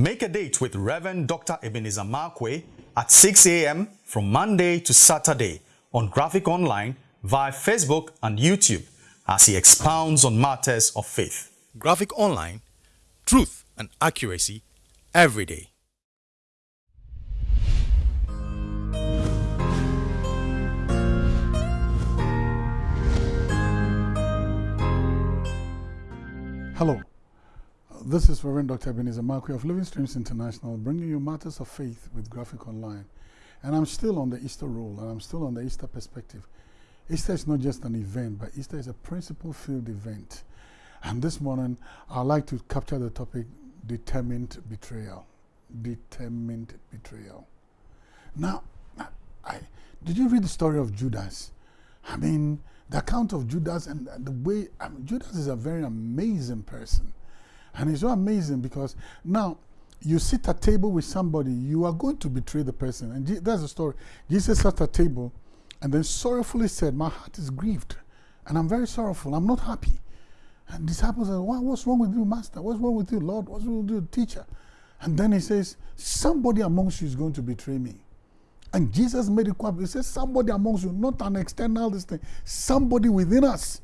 Make a date with Reverend Dr. Ebenezer Markwei at 6 a.m. from Monday to Saturday on Graphic Online via Facebook and YouTube as he expounds on matters of faith. Graphic Online, truth and accuracy every day. Hello, this is Reverend Dr. Ebenezer Markwei of Living Streams International bringing you matters of faith with Graphic Online. And I'm still on the Easter role and I'm still on the Easter perspective. Easter is not just an event, but Easter is a principle filled event. And this morning, I'd like to capture the topic determined betrayal. Determined betrayal. Now, I, did you read the story of Judas? I mean, the account of Judas and the way I mean, Judas is a very amazing person. And it's so amazing because now you sit at table with somebody, you are going to betray the person. And that's the story. Jesus sat at table and then sorrowfully said, My heart is grieved and I'm very sorrowful. I'm not happy. And disciples said, What's wrong with you, Master? What's wrong with you, Lord? What's wrong with you, teacher? And then he says, Somebody amongst you is going to betray me. And Jesus made it quite, he says, somebody amongst you, not an external this thing, somebody within us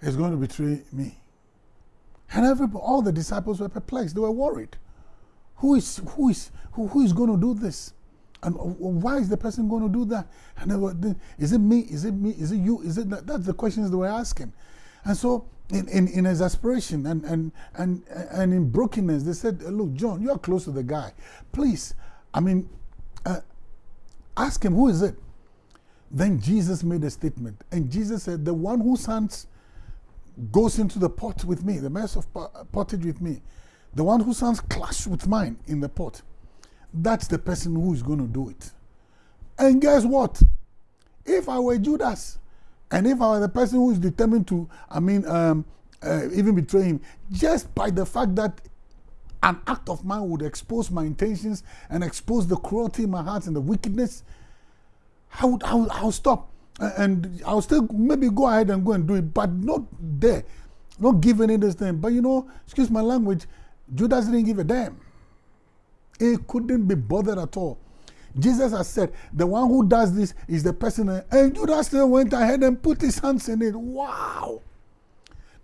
is going to betray me. And everybody, all the disciples were perplexed. They were worried. Who is, who is, who, who is going to do this? And why is the person going to do that? And they were, is it me? Is it me? Is it you? Is it that? That's the questions they were asking. And so, in, in, in exasperation and, and, and, and in brokenness, they said, Look, John, you're close to the guy. Please, I mean, uh, Ask him, who is it? Then Jesus made a statement. And Jesus said, The one who hands goes into the pot with me, the mess of pottage with me, the one whose hands clash with mine in the pot, that's the person who is going to do it. And guess what? If I were Judas, and if I were the person who is determined to, I mean, um, uh, even betray him, just by the fact that an act of mine would expose my intentions and expose the cruelty in my heart and the wickedness, I would, I would, I'll stop. And I'll still maybe go ahead and go and do it, but not there. Not giving in this thing. But you know, excuse my language, Judas didn't give a damn. He couldn't be bothered at all. Jesus has said, the one who does this is the person. And Judas still went ahead and put his hands in it. Wow.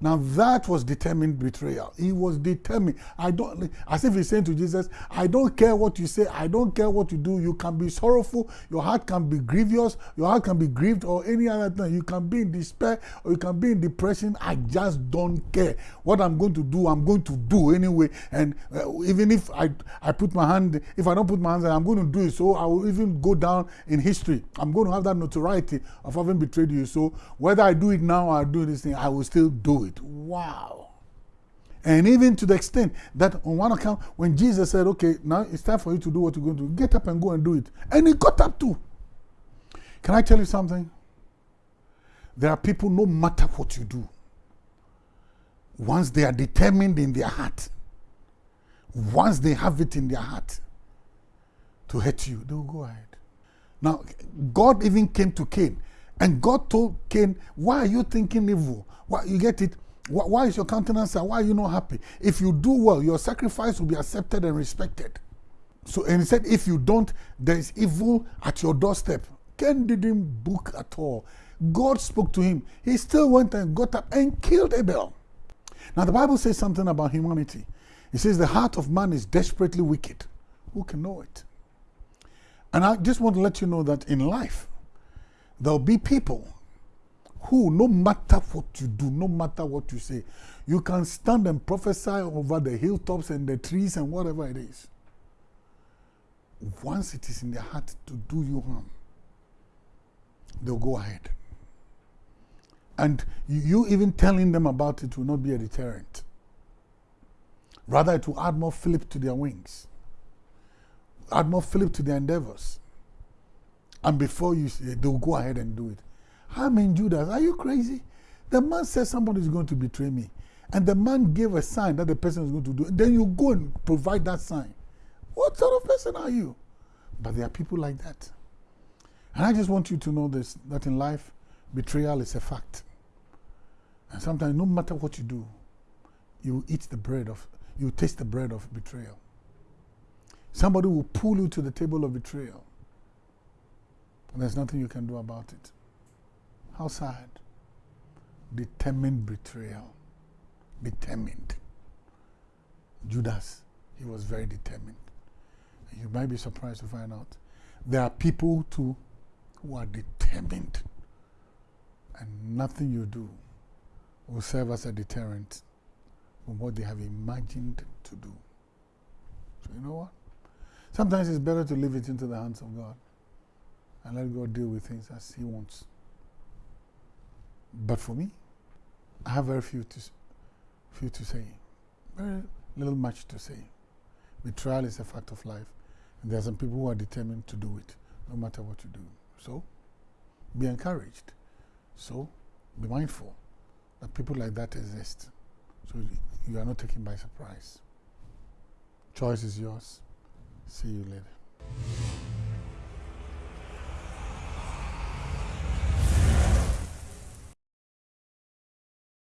Now that was determined betrayal. He was determined. I don't, as if he's saying to Jesus, I don't care what you say, I don't care what you do. You can be sorrowful, your heart can be grievous, your heart can be grieved, or any other thing. You can be in despair, or you can be in depression. I just don't care. What I'm going to do, I'm going to do anyway. And uh, even if I, I put my hand, if I don't put my hands, I'm going to do it. So I will even go down in history. I'm going to have that notoriety of having betrayed you. So whether I do it now or I do this thing, I will still do it it. Wow. And even to the extent that on one account, when Jesus said, okay, now it's time for you to do what you're going to do, get up and go and do it. And he got up too. Can I tell you something? There are people, no matter what you do, once they are determined in their heart, once they have it in their heart to hurt you, they will go ahead. Now, God even came to Cain and God told Cain, Why are you thinking evil? Why, you get it? Why is your countenance sad? Why are you not happy? If you do well, your sacrifice will be accepted and respected. So, and he said, if you don't, there is evil at your doorstep. Cain didn't book at all. God spoke to him. He still went and got up and killed Abel. Now, the Bible says something about humanity. It says the heart of man is desperately wicked. Who can know it? And I just want to let you know that in life, there'll be people who, no matter what you do, no matter what you say, you can stand and prophesy over the hilltops and the trees and whatever it is. Once it is in their heart to do you harm, they'll go ahead. And you even telling them about it will not be a deterrent. Rather, it will add more flip to their wings, add more flip to their endeavors. And before you say, they'll go ahead and do it. Mean, Judas, are you crazy? The man said somebody is going to betray me. And the man gave a sign that the person is going to do. it. Then you go and provide that sign. What sort of person are you? But there are people like that. And I just want you to know this that in life, betrayal is a fact. And sometimes, no matter what you do, you eat the bread of, you taste the bread of betrayal. Somebody will pull you to the table of betrayal. There's nothing you can do about it. How sad. Determined betrayal. Determined. Judas, he was very determined. You might be surprised to find out there are people too who are determined, and nothing you do will serve as a deterrent from what they have imagined to do. So, you know what? Sometimes it's better to leave it into the hands of God and let God deal with things as He wants. But for me, I have very few to, few to say, very little much to say. Betrayal is a fact of life, and there are some people who are determined to do it, no matter what you do. So, be encouraged. So, be mindful that people like that exist. So, you are not taken by surprise. Choice is yours. See you later.